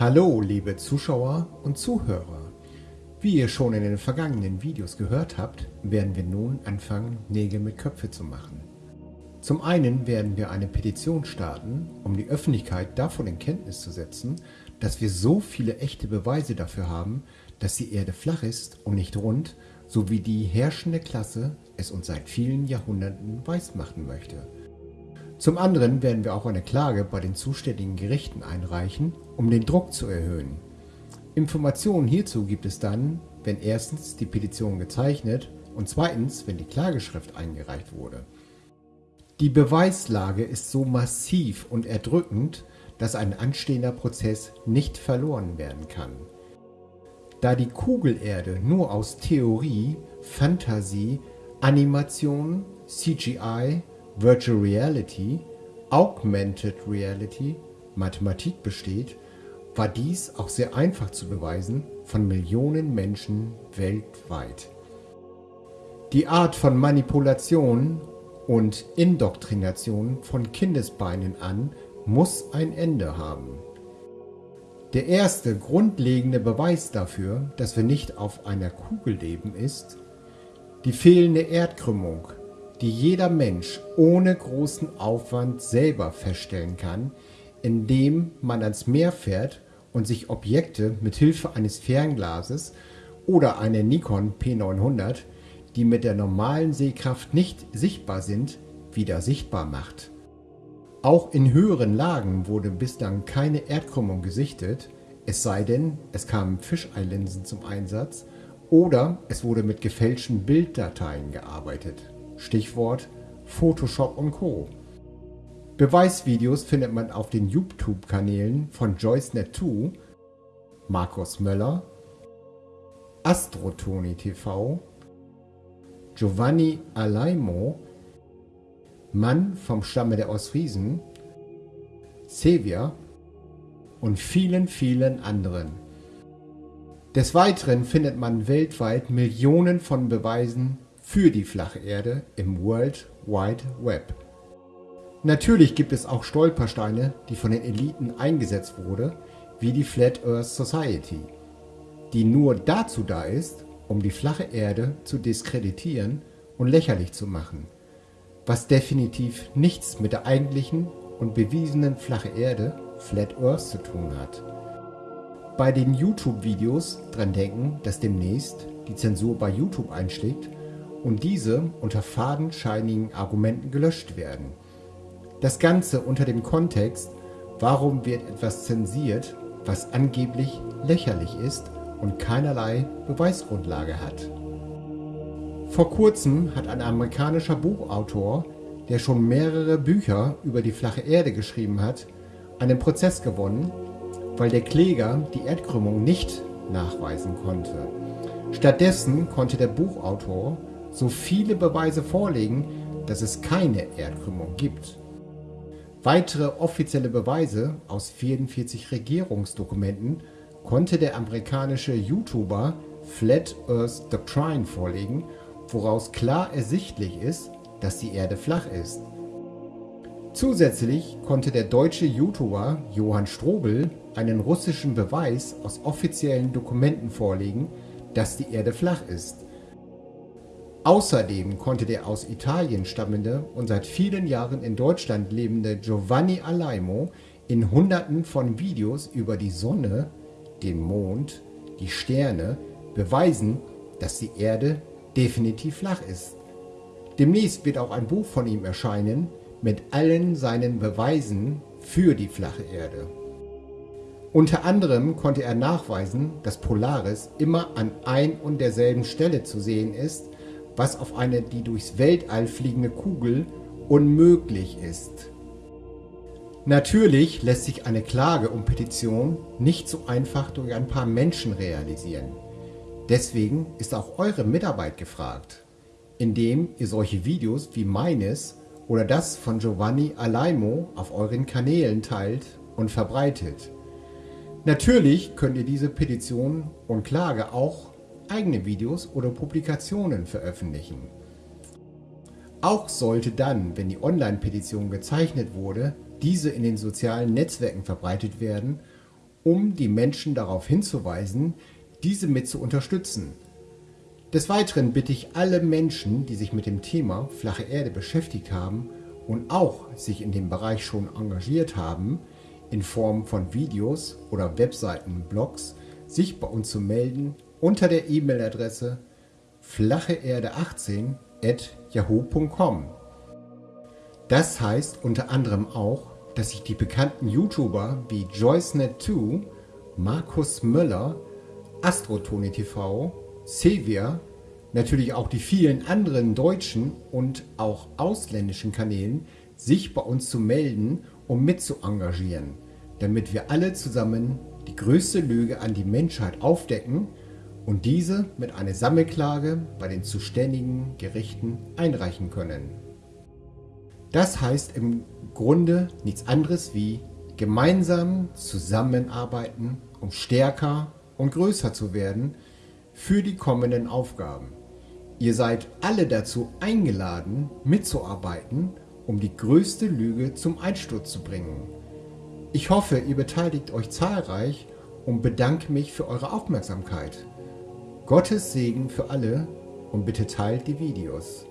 Hallo liebe Zuschauer und Zuhörer. Wie ihr schon in den vergangenen Videos gehört habt, werden wir nun anfangen, Nägel mit Köpfe zu machen. Zum einen werden wir eine Petition starten, um die Öffentlichkeit davon in Kenntnis zu setzen, dass wir so viele echte Beweise dafür haben, dass die Erde flach ist und nicht rund, so wie die herrschende Klasse es uns seit vielen Jahrhunderten weismachen möchte. Zum anderen werden wir auch eine Klage bei den zuständigen Gerichten einreichen, um den Druck zu erhöhen. Informationen hierzu gibt es dann, wenn erstens die Petition gezeichnet und zweitens, wenn die Klageschrift eingereicht wurde. Die Beweislage ist so massiv und erdrückend, dass ein anstehender Prozess nicht verloren werden kann. Da die Kugelerde nur aus Theorie, Fantasie, Animation, CGI Virtual Reality, Augmented Reality, Mathematik besteht, war dies auch sehr einfach zu beweisen von Millionen Menschen weltweit. Die Art von Manipulation und Indoktrination von Kindesbeinen an muss ein Ende haben. Der erste grundlegende Beweis dafür, dass wir nicht auf einer Kugel leben, ist die fehlende Erdkrümmung die jeder Mensch ohne großen Aufwand selber feststellen kann, indem man ans Meer fährt und sich Objekte mit Hilfe eines Fernglases oder einer Nikon P900, die mit der normalen Sehkraft nicht sichtbar sind, wieder sichtbar macht. Auch in höheren Lagen wurde bislang keine Erdkrümmung gesichtet, es sei denn, es kamen Fischeilinsen zum Einsatz oder es wurde mit gefälschten Bilddateien gearbeitet. Stichwort Photoshop und Co. Beweisvideos findet man auf den YouTube-Kanälen von JoyceNet2, Markus Möller, Astrotoni TV, Giovanni Alaimo, Mann vom Stamme der Ostfriesen, Sevia und vielen, vielen anderen. Des Weiteren findet man weltweit Millionen von Beweisen für die flache Erde im World Wide Web. Natürlich gibt es auch Stolpersteine, die von den Eliten eingesetzt wurde, wie die Flat Earth Society, die nur dazu da ist, um die flache Erde zu diskreditieren und lächerlich zu machen, was definitiv nichts mit der eigentlichen und bewiesenen flache Erde Flat Earth zu tun hat. Bei den YouTube-Videos dran denken, dass demnächst die Zensur bei YouTube einschlägt und diese unter fadenscheinigen Argumenten gelöscht werden. Das Ganze unter dem Kontext, warum wird etwas zensiert, was angeblich lächerlich ist und keinerlei Beweisgrundlage hat. Vor kurzem hat ein amerikanischer Buchautor, der schon mehrere Bücher über die flache Erde geschrieben hat, einen Prozess gewonnen, weil der Kläger die Erdkrümmung nicht nachweisen konnte. Stattdessen konnte der Buchautor so viele Beweise vorlegen, dass es keine Erdkrümmung gibt. Weitere offizielle Beweise aus 44 Regierungsdokumenten konnte der amerikanische YouTuber Flat Earth Doctrine vorlegen, woraus klar ersichtlich ist, dass die Erde flach ist. Zusätzlich konnte der deutsche YouTuber Johann Strobel einen russischen Beweis aus offiziellen Dokumenten vorlegen, dass die Erde flach ist. Außerdem konnte der aus Italien stammende und seit vielen Jahren in Deutschland lebende Giovanni Alaimo in Hunderten von Videos über die Sonne, den Mond, die Sterne beweisen, dass die Erde definitiv flach ist. Demnächst wird auch ein Buch von ihm erscheinen mit allen seinen Beweisen für die flache Erde. Unter anderem konnte er nachweisen, dass Polaris immer an ein und derselben Stelle zu sehen ist was auf eine die durchs Weltall fliegende Kugel unmöglich ist. Natürlich lässt sich eine Klage um Petition nicht so einfach durch ein paar Menschen realisieren. Deswegen ist auch eure Mitarbeit gefragt, indem ihr solche Videos wie meines oder das von Giovanni Alaimo auf euren Kanälen teilt und verbreitet. Natürlich könnt ihr diese Petition und Klage auch eigene Videos oder Publikationen veröffentlichen. Auch sollte dann, wenn die Online-Petition gezeichnet wurde, diese in den sozialen Netzwerken verbreitet werden um die Menschen darauf hinzuweisen, diese mit zu unterstützen. Des Weiteren bitte ich alle Menschen, die sich mit dem Thema flache Erde beschäftigt haben und auch sich in dem Bereich schon engagiert haben, in Form von Videos oder Webseiten, Blogs, sich bei uns zu melden unter der E-Mail-Adresse flacheerde18 at yahoo.com. Das heißt unter anderem auch, dass sich die bekannten YouTuber wie JoyceNet2, Markus Möller, Astrotone TV, Sevia, natürlich auch die vielen anderen deutschen und auch ausländischen Kanälen sich bei uns zu melden, um mit zu engagieren, damit wir alle zusammen die größte Lüge an die Menschheit aufdecken und diese mit einer Sammelklage bei den zuständigen Gerichten einreichen können. Das heißt im Grunde nichts anderes wie gemeinsam zusammenarbeiten, um stärker und größer zu werden für die kommenden Aufgaben. Ihr seid alle dazu eingeladen, mitzuarbeiten, um die größte Lüge zum Einsturz zu bringen. Ich hoffe, ihr beteiligt euch zahlreich und bedanke mich für eure Aufmerksamkeit. Gottes Segen für alle und bitte teilt die Videos.